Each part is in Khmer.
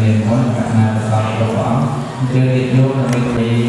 មានមុនកណ្ណារបស់ព្រះអង្គយើងនិយមនឹងមាន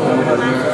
กั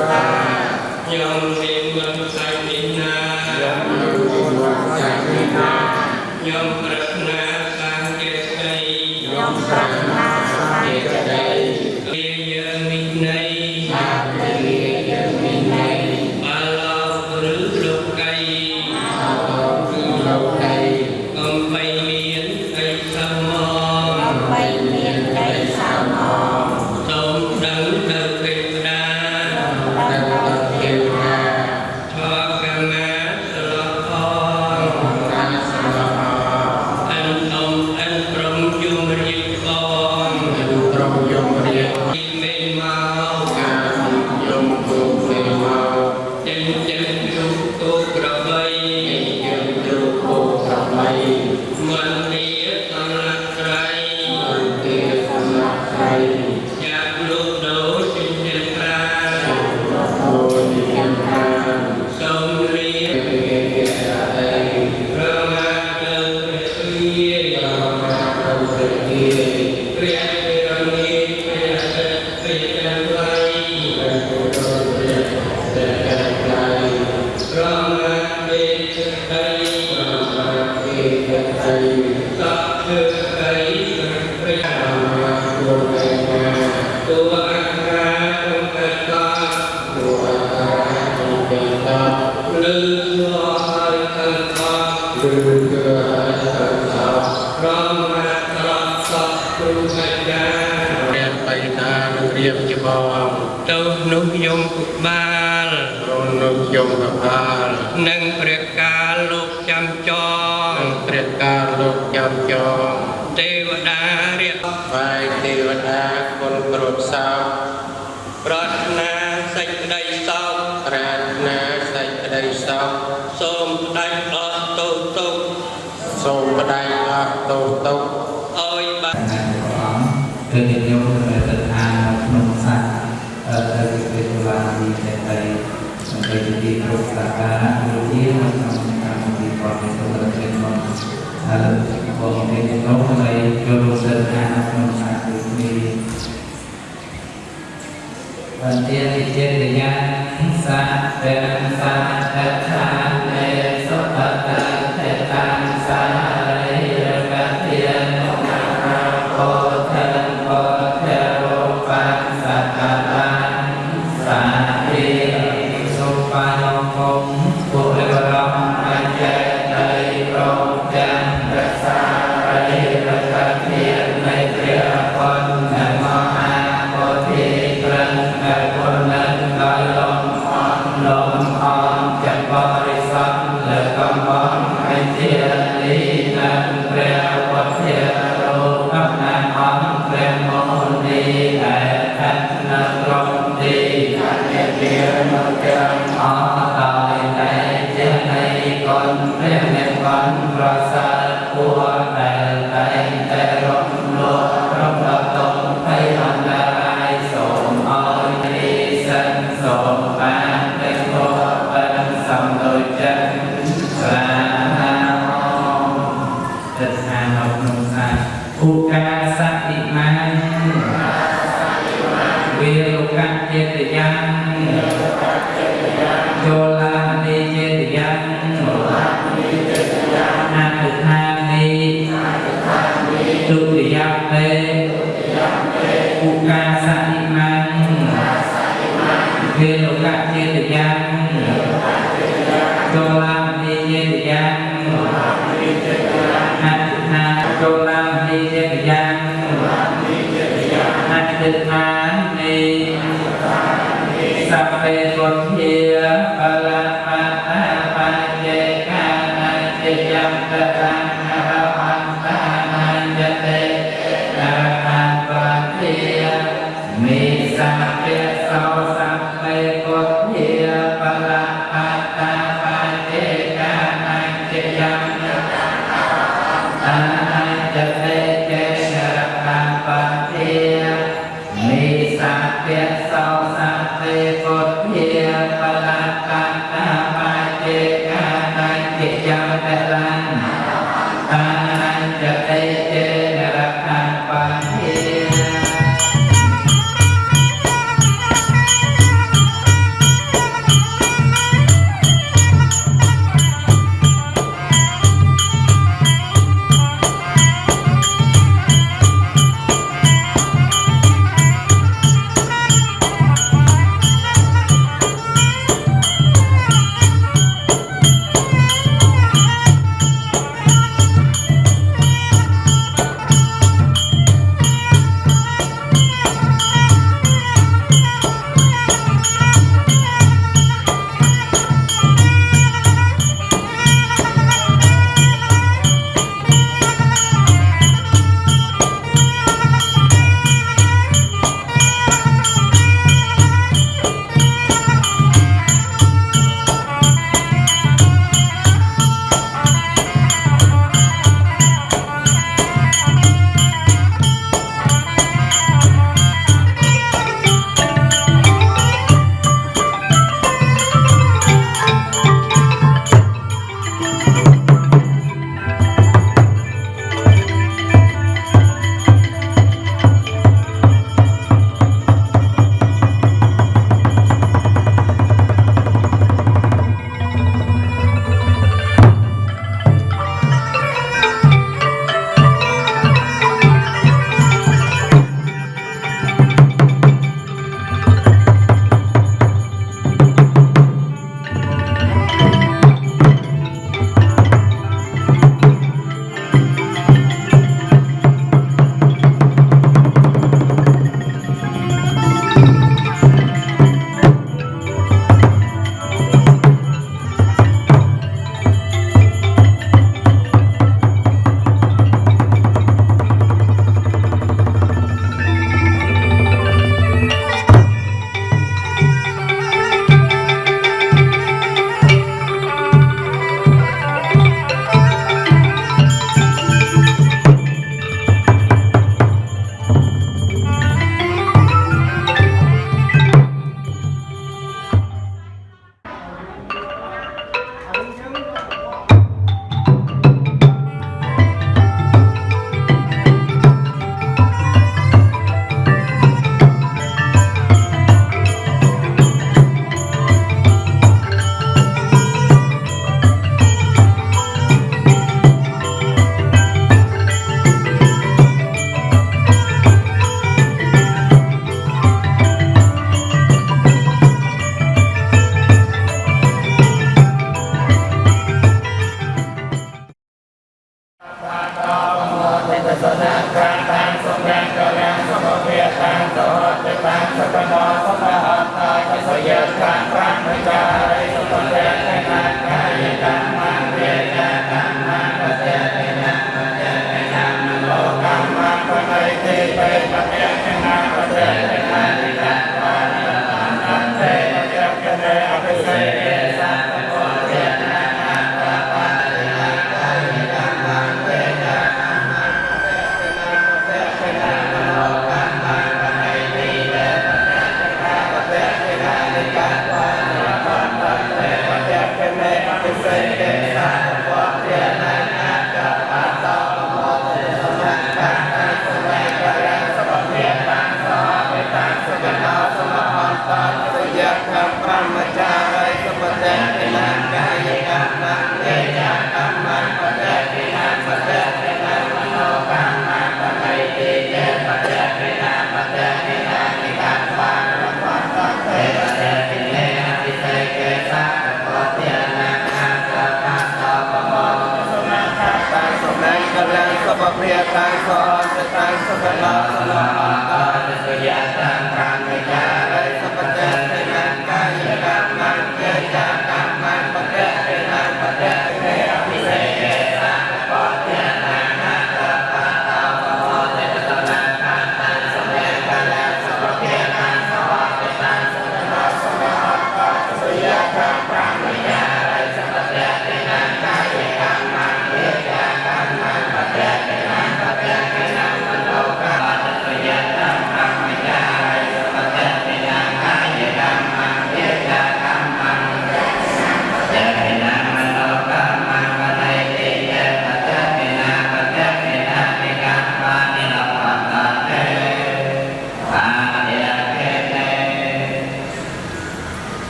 Gracias.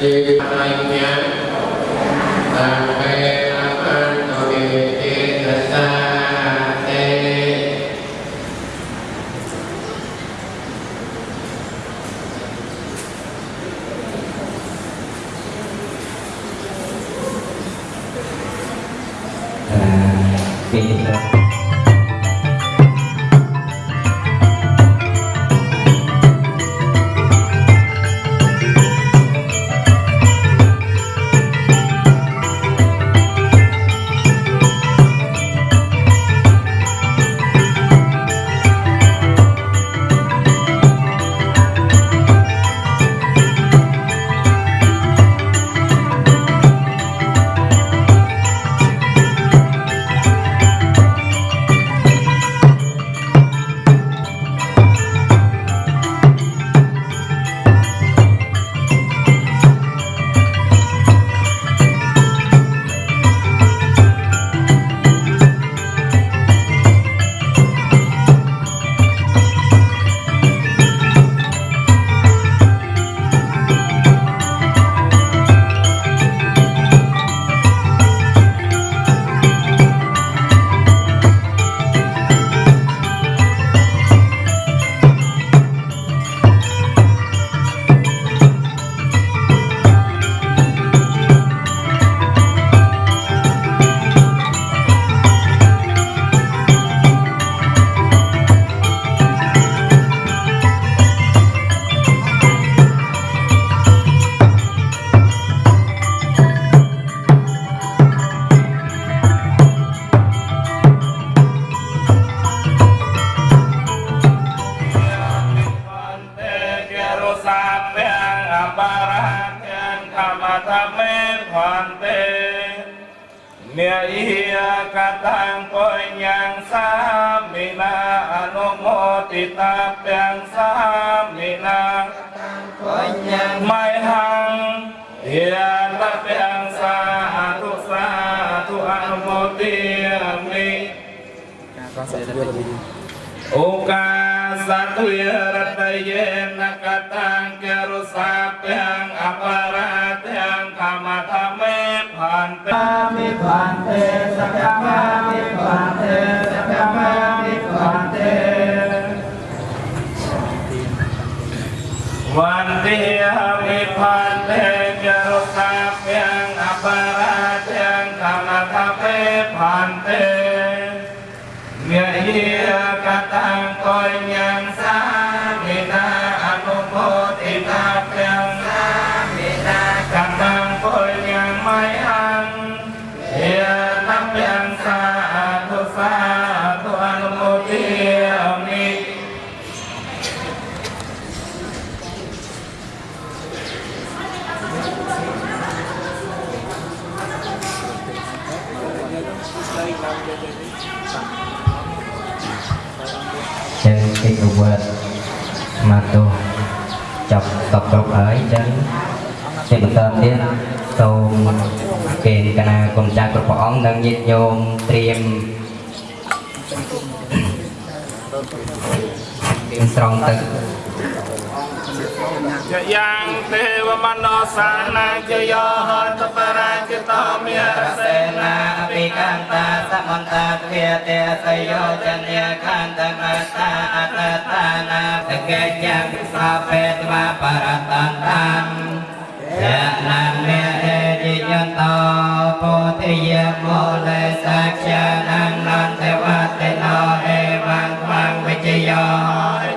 Thì anh nhé, anh សពគ្រប់ហើយចឹងជាបន្តទៀតសូមគេកណាគុណចាស់គ្រប់ព្រះអង្គនិងញាតិញោមត្រៀមត្រៀមស្រង់ទឹក จยังเทวมโนสานังจโยหนตปราจตมิรเสนาปิกันตาสมันตาเทียเตสยโยจันยคันตมาตาอัตตานาตะเกยังสาเปตมาปรตันตังยะนังเมเรจิยันโตโพธิยโมเลสักยานังนันเทวะเตโนเอวังวังวิจโย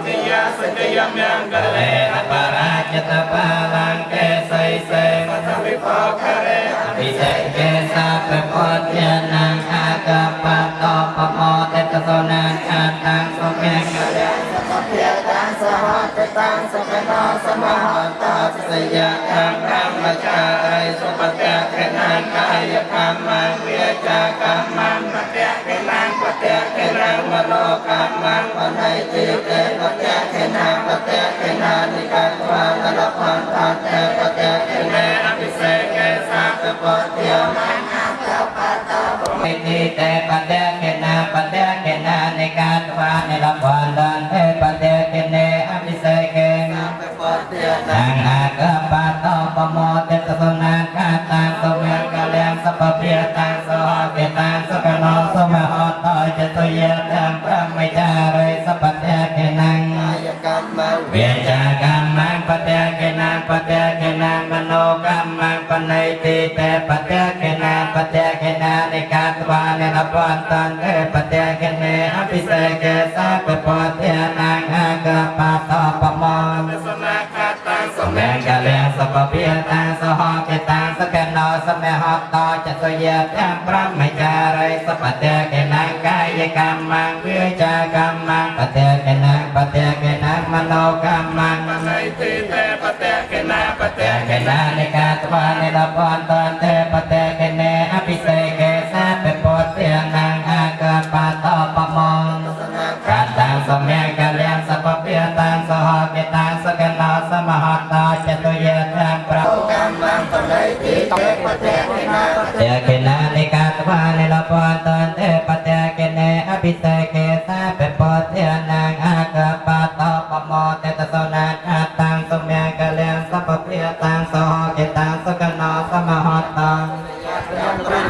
จยะสัจยะเมงกะ អាកបតោបមោតេតសនាខាតាំងសុមេកលេភាតាំសហតតាំសកណោសមហតោសយកម្មកម្មចារិសុបតៈកណាកាយកម្មវិចាកម្មបតៈកណាប តៈកណាមโนកម្មបណៃតិកេបតៈកណាបតៈកណានិកាទវានលផនតតេបតៈកនេអភិសេកេសាពពតិយមហេតិតេបតៈកណាបតៈកណានិកាទវានលផនតតេបតៈកនេអភិសេកេសាពពតិយមអង្អាកបតោបមោទិតសនាកាតាសមេកលំសពភិយតាសោកេតាសកណោសមហតោចតុយតំប្រមិ ណៃតិតេបតេកេណបតេកេណនិកាតវានិរពន្តន្ទេបតេកេណអភិសេកេសាពពតិអនង្អាកបតោបមោសនាកាតាំសមេកលៈសពភិយតាសហកេតាសកណោសមហតោចតុយទាំងប្រមចារិសពតេកេណកាយកម្មវិចាកម្មបតេកេណបតេកេណមโนកម្មណៃទីតេបតេកេ ណាបបតេតេកេណនិកាតវានិលពន្តន្តេបតេកេណអភិសេកេសាពពតិអនង្អាកបតោបមោកាតាំសមេកលំសពភិយតាំសហកេតាសកណោសមហតោចតុយទាំងប្រកម្មបណៃតិតេបតេកេណាបតេកេណា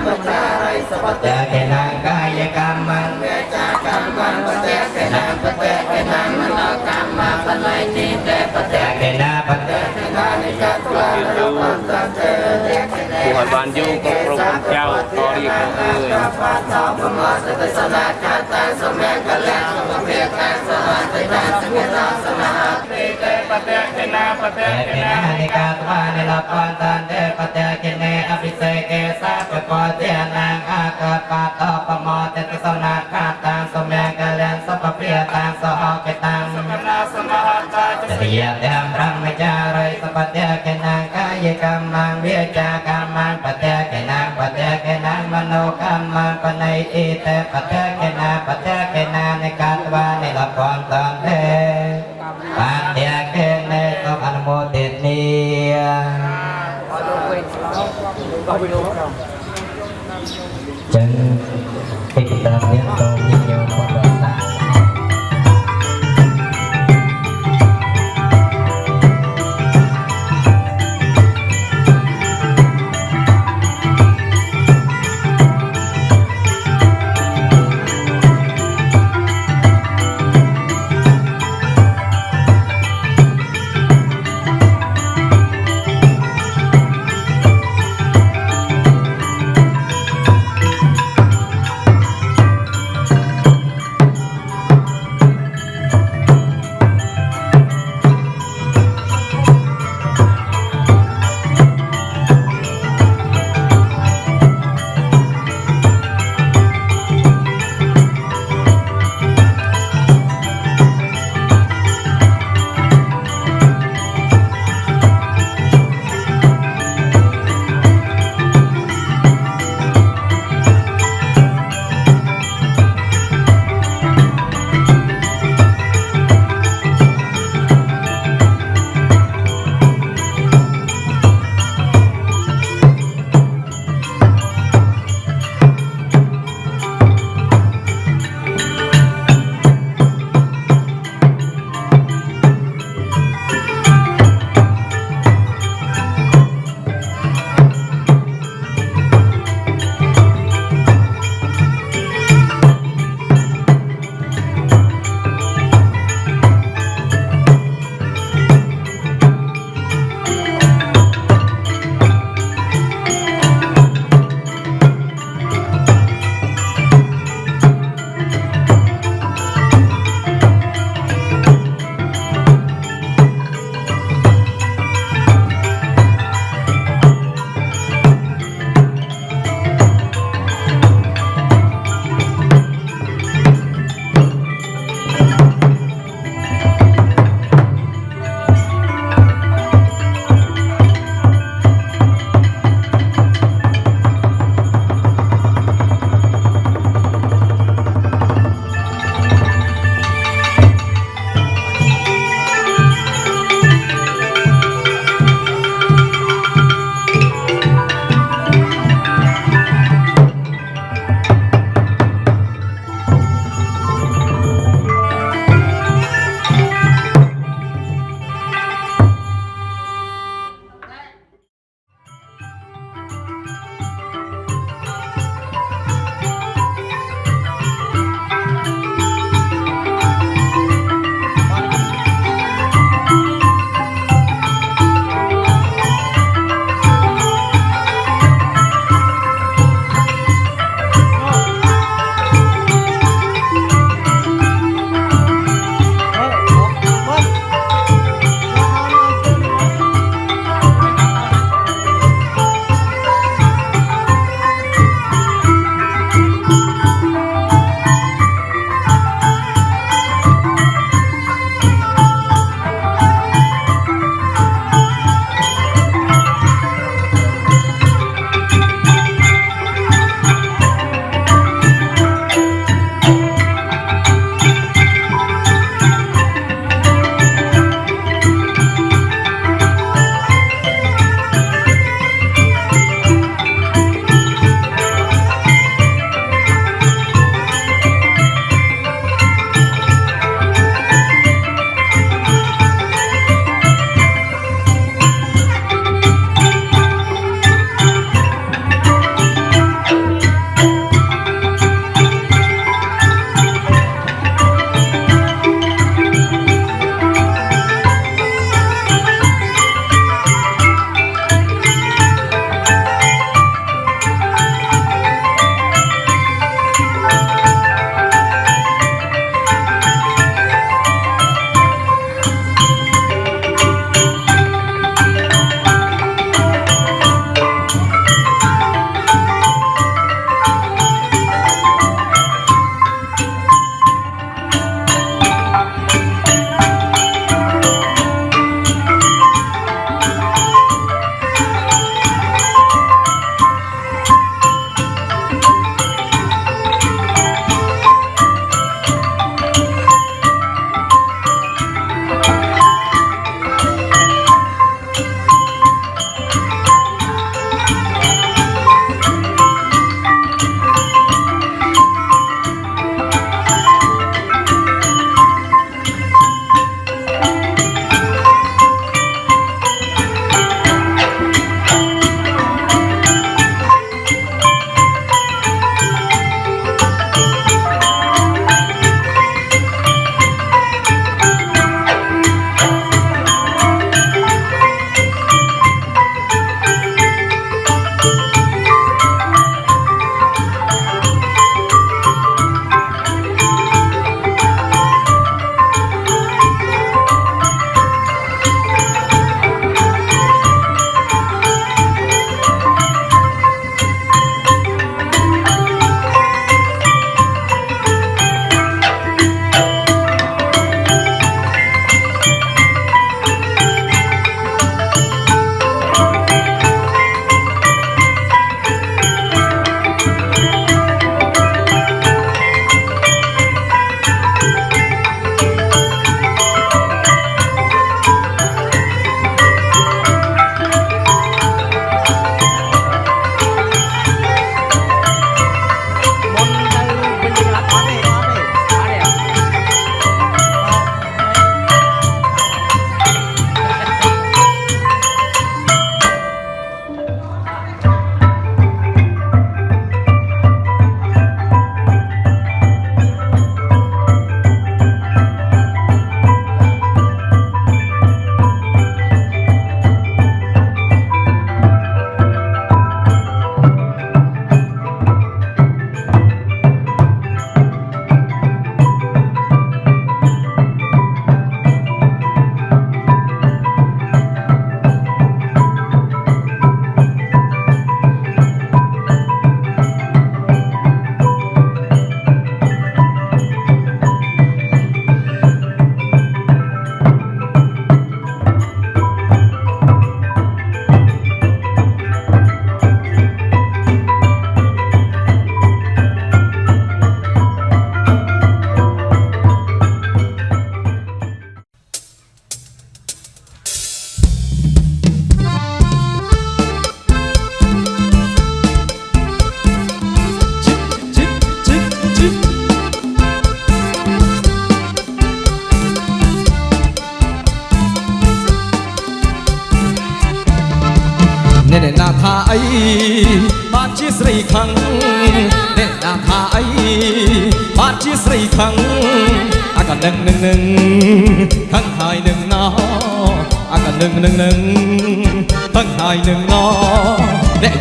បតេកេណាកាយកម្មវេចាកម្មបតេកេណាបតេកេណាមនោកម្មបល័យទីតេបតេកេណាបតេកេណានិកតវារមន្តតេគួរឲ្យបានយូរគ្រប់គ្រងគុំចៅក៏រៀបអើយបតោបមសតសនាកាតាសមេកលៈសភេតាសហតេតាសកេតាសមហទីតេបតេកេណាបតេតេកេកេណាណានិកតវានិលពន្តន្តេបតេកេនេអភិសេកេសា ពពតិអនាងអាកបតោបមតេតសនាកាតាសមេកលៈសភេតាសហកេតាកណាសមហតោចចរិយទាំងប្រមចារិសបតេកេណាកាយកម្មវិចាកម្មបតេកេណាបតេកេណាមโนកម្មបណៃអ៊ីតេបតេកេណាបតេកេណានិកាតវានិលពន្តន្តេបានតេកេនេសូមអនុមោទនាចឹងកិច្ចតាមនេះសូម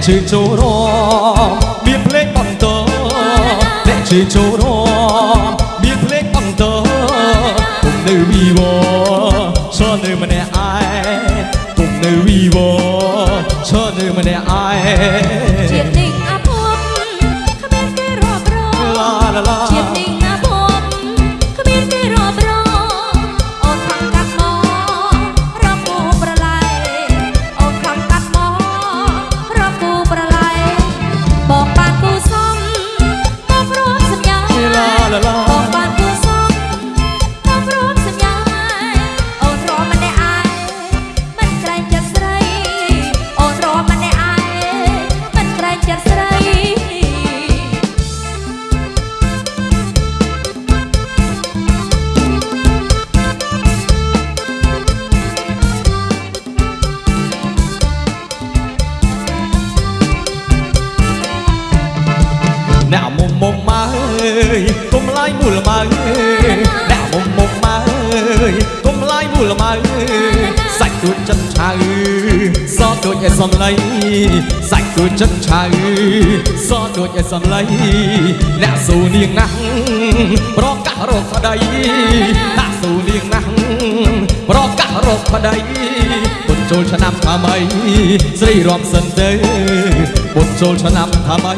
អ្នក សំឡីសាច់ទួចចិនឆៅសដូចឯសំឡីអ្នកស៊ូនាងណាស់ប្រកាសរកប្តីអ្នកស៊ូនាងណាស់ប្រកាសរកប្តីបុญចូលឆ្នាំថ្មីស្រីរំសិនទៅបុญចូលឆ្នាំថ្មី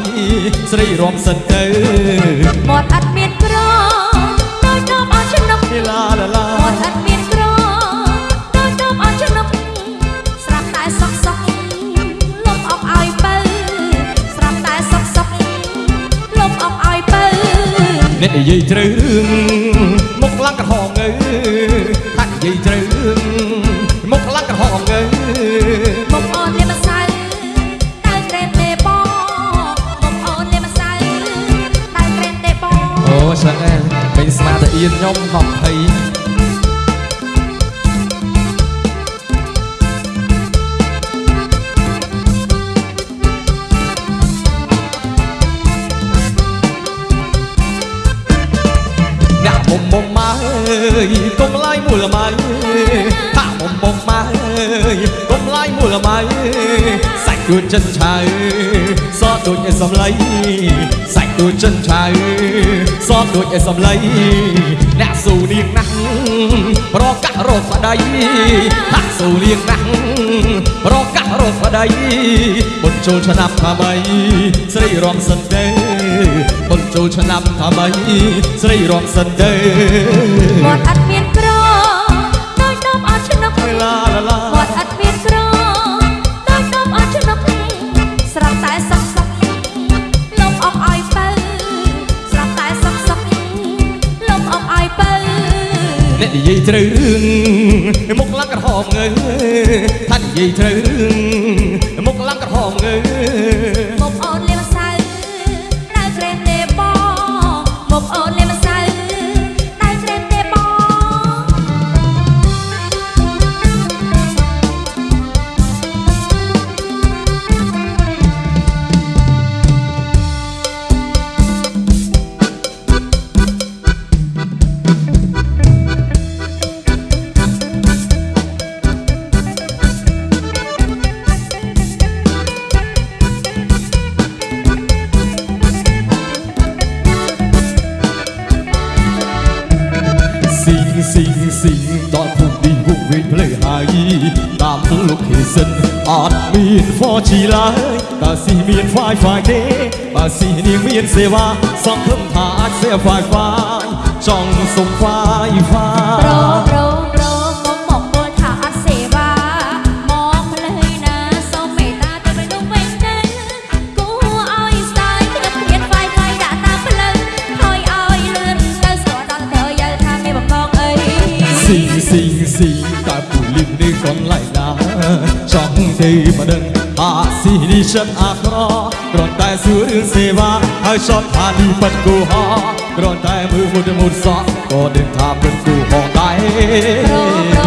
ស្រីរំសិនទៅមាត់អត់មានក្រដោយដបអត់ចំណុកឡាឡាឡាមាត់អត់មាន អ្នកនិយាយត្រូវរឿងមកខ្លាំងក្រហមងើថានិយាយត្រូវរឿងមកខ្លាំងក្រហមងើមកអូនលាម្សៅតែក្រែមទេបងមកអូនលាម្សៅតែក្រែមទេបងអូឆ្លាស់ពេញស្មាតអៀនខ្ញុំហ ច់ទួចចិនឆៅសដូចឯសំឡីសាច់ទួចចិនឆៅសដូចឯសំឡីអ្នកស៊ូនាងណាស់ប្រកាសរកប្តីថាស៊ូនាងណាស់ប្រកាសរកប្តីបុญចូលឆ្នាំថ្មីស្រីរំសិនទេបុญចូលឆ្នាំថ្មីស្រីរំសិនទេមាត់អត់មាន យាយត្រូវរឿងមុខឡើងក្រហមងើថានិយាយត្រូវរឿងមុខឡើងក្រហមងើ មាន 4G ឡើយបើស៊ីមាន Wi-Fi ទេបើស៊ីនាងមានសេវាសង្ឃឹមថាអាច share Wi-Fi ចង់សុំ Wi-Fi ចង់ទេមិនដឹងអាស៊ីនេះចិនអាក្រគ្រាន់តែសួររឿងសេវាហើយចត់ថានេះប៉ិនគូហោគ្រាន់តែមើលមុតមុតសក់ក៏ដឹងថាពិតគូហោដែរប្រូប្រូប្រូ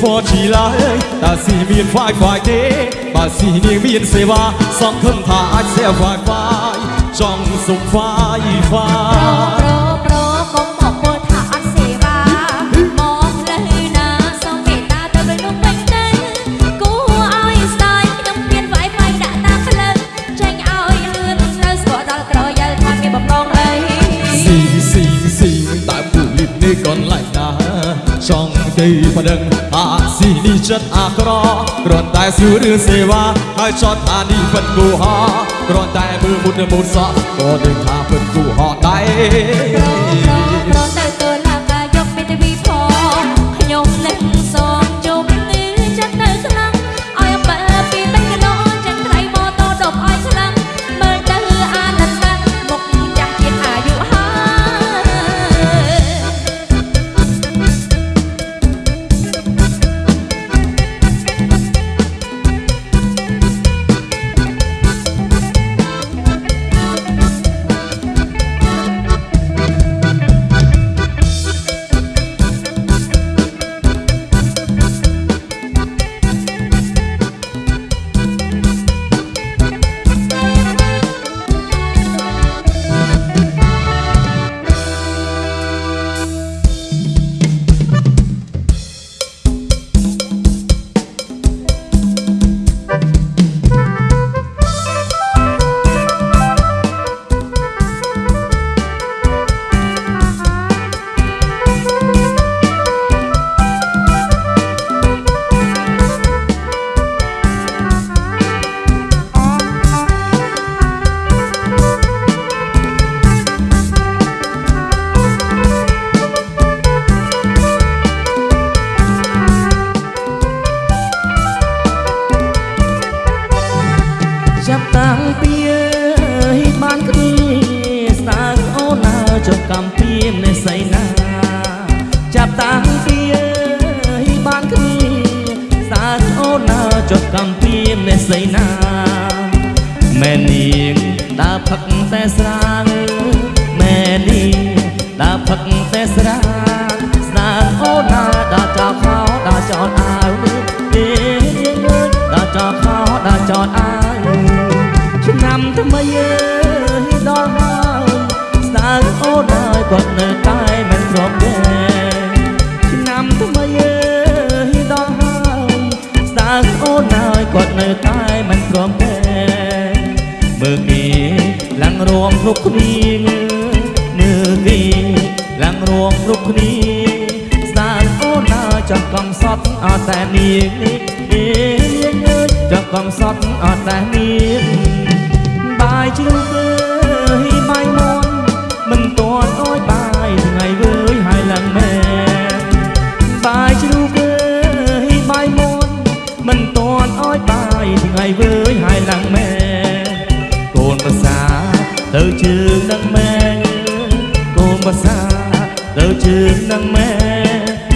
ហ្វជីឡើយតែស៊ីមាន Wi-Fi ទេបើស៊ីនាងមានសេវាសង្ឃឹមថាអាច share Wi-Fi ចង់សុំ Wi-Fi ប្រប្រកុំមកពោលថាអត់សេវាមកផ្លូវណាសូមមេត្តាទៅវិញនោះវិញទៅគួរឲ្យស្ដាយខ្ញុំមាន Wi-Fi ដាក់តាមផ្លូវចេញឲ្យលឿនទៅស្គាល់ដល់ក្រយល់ថាមានបំណងអីស៊ីស៊ីស៊ីតែពូលីបនេះកន្លែងណាចង់ទៅប្តឹងអាស៊ី នេះចិត្តអាក្រក់គ្រាន់តែសួររឿងសេវាហើយចត់ថានេះពិតគូហោគ្រាន់តែមើលមុនមុនសក់ក៏ដឹងថាពិតគូហោដែរ គាត់នៅតែមិនស្របទេមើលគេឡើងរួមគ្រប់គ្នាមើលគេឡើងរួមគ្រប់គ្នាស្តើងអូនហើយចង់កំសត់អត់តែនាងនេះនាងអើយចង់កំសត់អត់តែនាងបាយជ្រូកអើយបាយមន់មិនទាន់អោយបាយថ្ងៃវើយហើយឡើងមែន មិនទាន់អោយបាយថ្ងៃវើយហើយឡើងមែនកូនប្រសាទៅជើងនឹងមែកូនប្រសាទៅជើងនឹងមែ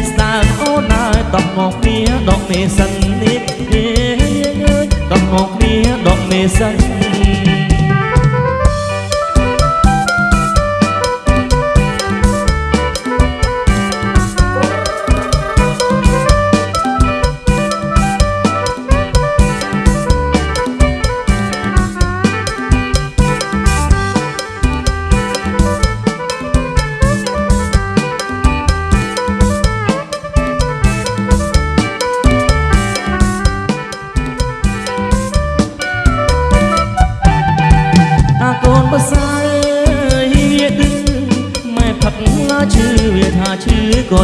ស្តើងអូនហើយតោះមកគ្នាដកមេសិននេះអើយតោះមកគ្នាដកមេសិន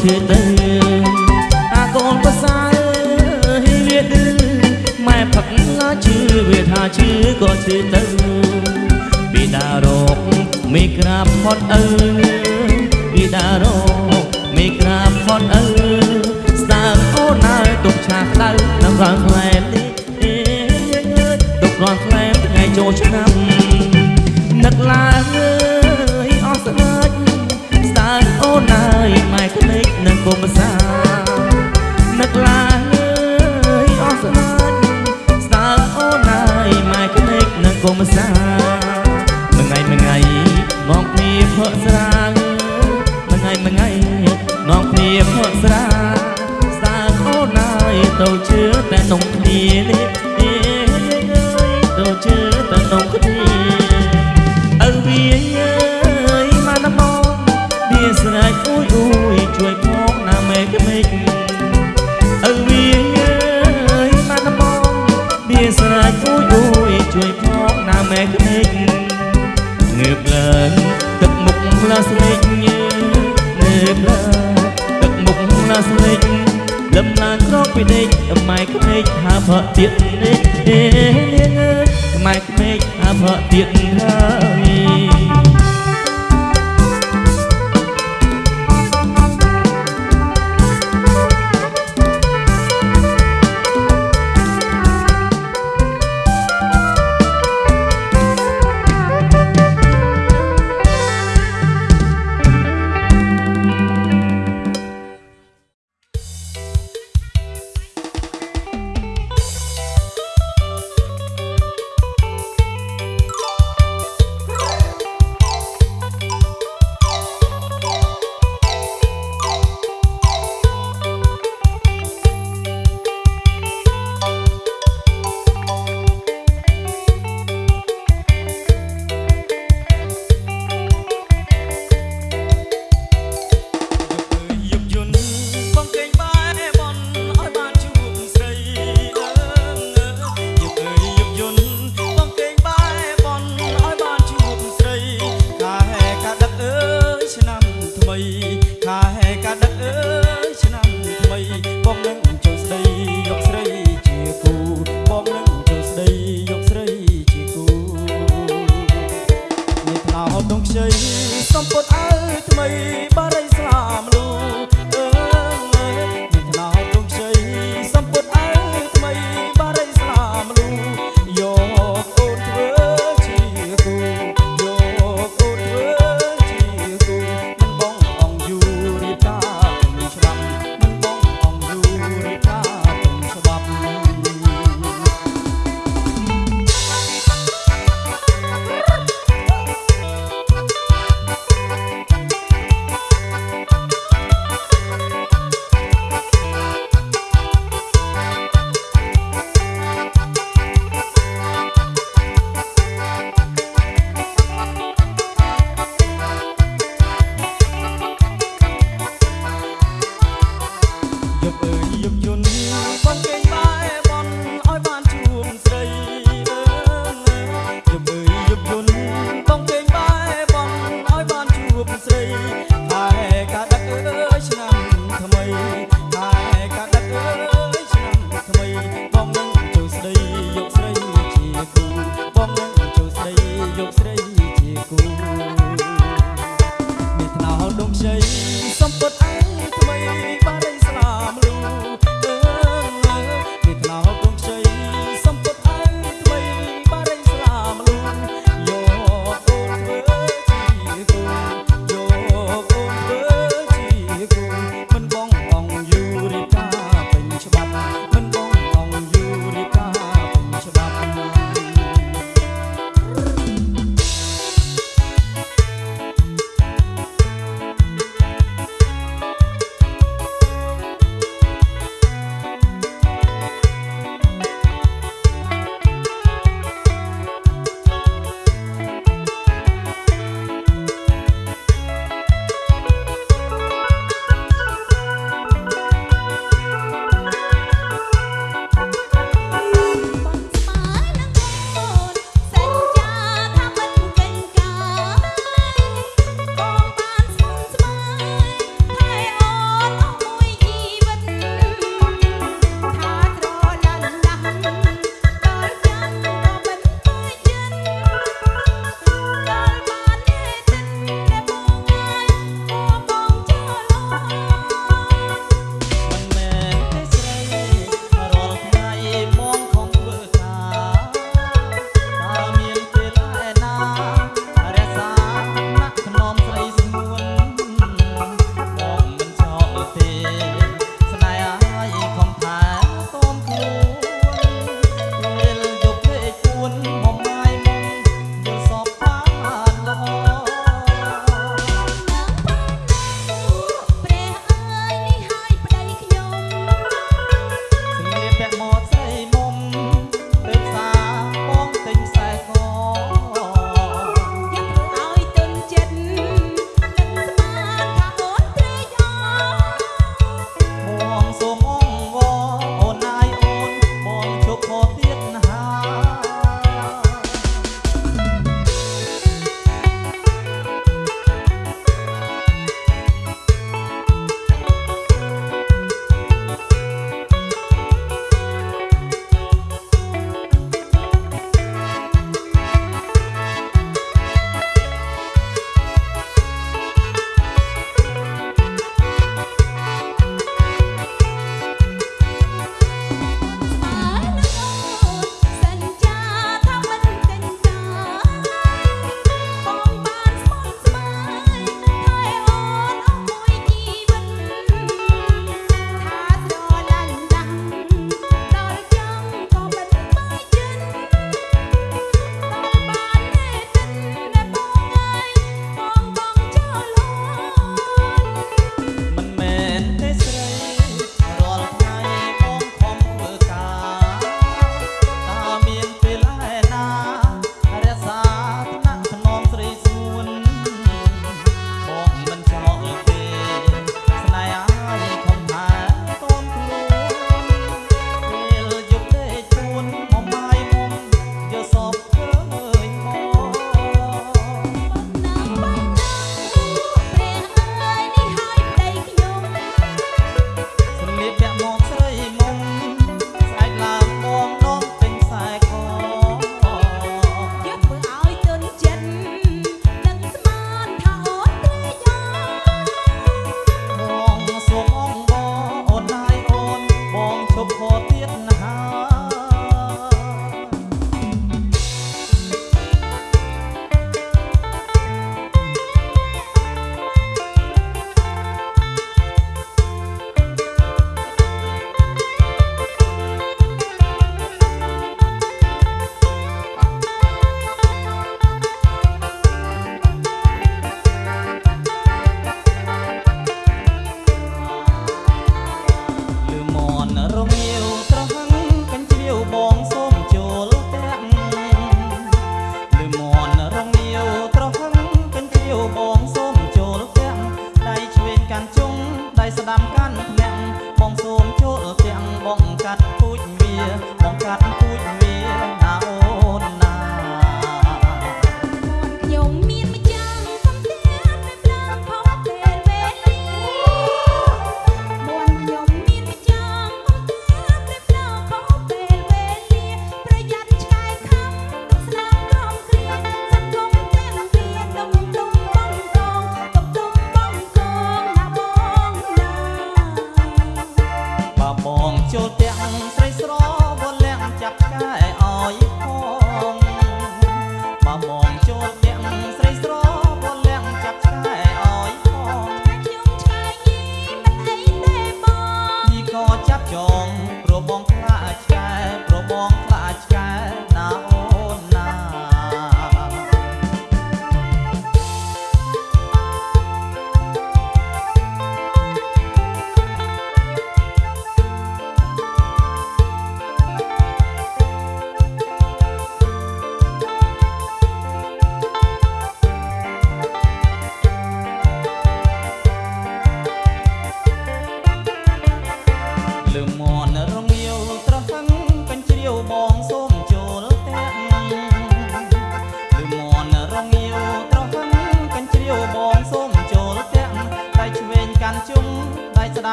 ក៏ឈឺទៅអាកូនបសាយវាឌឺម៉ែផឹកឈឺវាថាឈឺក៏ឈឺទៅពីដារកមេក្រាបផត់អើពីដារកមេក្រាបផត់អើស្ដាងអូនហើយទុកឆាក្តៅនៅខាងខ្លែមនេះអេទុករាល់ខ្លែមថ្ងៃចូលឆ្នាំនឹកឡើងអើយអស់ស្នាច់ស្ដាយអូនអើយ សាមួយថ្ងៃមួយថ្ងៃមកគ្នាផឹកស្រាមួយថ្ងៃមួយថ្ងៃមកគ្នាផឹកស្រាស្ដើងអូនហើយទៅជឿតែនំគ្នានេះ ពីដេកម៉ែក្មេកហើប្រទៀតនេះនាងម៉ែក្មេកហើប្រទៀតហើ